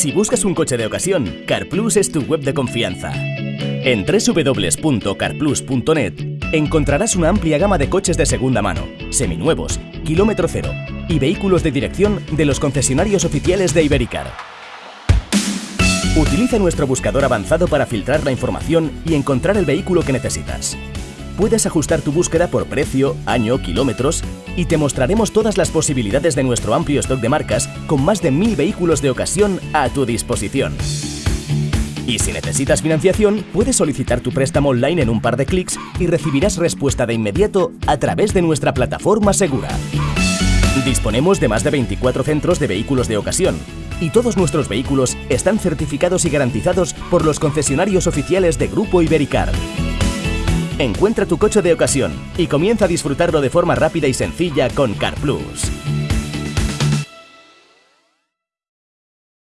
Si buscas un coche de ocasión, CarPlus es tu web de confianza. En www.carplus.net encontrarás una amplia gama de coches de segunda mano, seminuevos, kilómetro cero y vehículos de dirección de los concesionarios oficiales de Ibericar. Utiliza nuestro buscador avanzado para filtrar la información y encontrar el vehículo que necesitas. Puedes ajustar tu búsqueda por precio, año, kilómetros y te mostraremos todas las posibilidades de nuestro amplio stock de marcas con más de mil vehículos de ocasión a tu disposición. Y si necesitas financiación, puedes solicitar tu préstamo online en un par de clics y recibirás respuesta de inmediato a través de nuestra plataforma segura. Disponemos de más de 24 centros de vehículos de ocasión y todos nuestros vehículos están certificados y garantizados por los concesionarios oficiales de Grupo Ibericar. Encuentra tu coche de ocasión y comienza a disfrutarlo de forma rápida y sencilla con CarPlus.